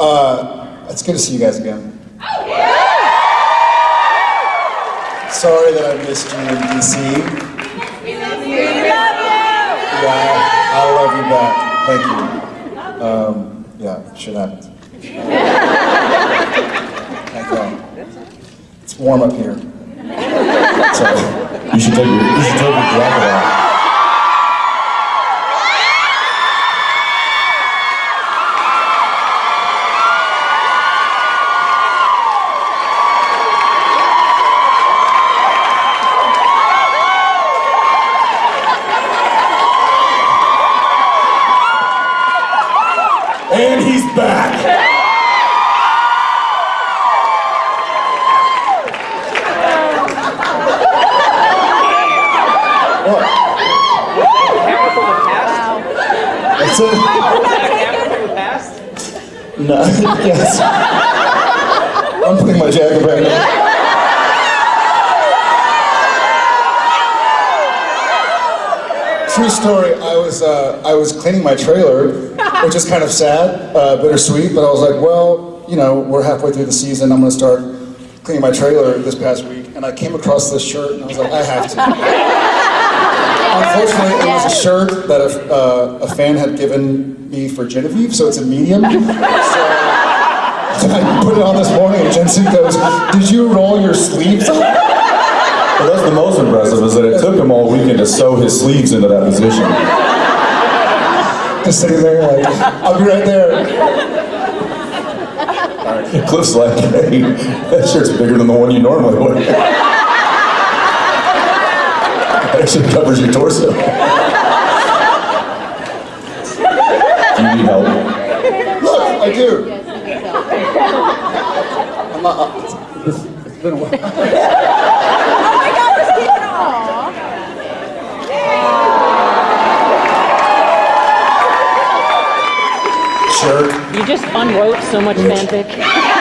Uh, it's good to see you guys again. Sorry that I missed you in DC. We love you. Yeah, I love you back. Thank you. Um, yeah, shit happens. Thank God. It's warm up here. So, You should take your, you should take your jacket off. And he's back. what? No, yes. I'm putting my jacket back on. True story. I was uh, I was cleaning my trailer, which is kind of sad, uh, bittersweet. But I was like, well, you know, we're halfway through the season. I'm going to start cleaning my trailer this past week, and I came across this shirt, and I was like, I have to. Unfortunately, it was a shirt that a, uh, a fan had given me for Genevieve, so it's a medium. So I put it on this morning, and Jensen goes, "Did you roll your sleeves up?" Well, that's the most impressive is that it took him all weekend to sew his sleeves into that position. Just sitting there, like, "I'll be right there." Cliff's like, hey, that shirt's bigger than the one you normally wear. That shit covers your torso. Do you need help? Look, I do. I'm not, uh, it's, it's been a while. Jerk. You just unwrote so much fanfic.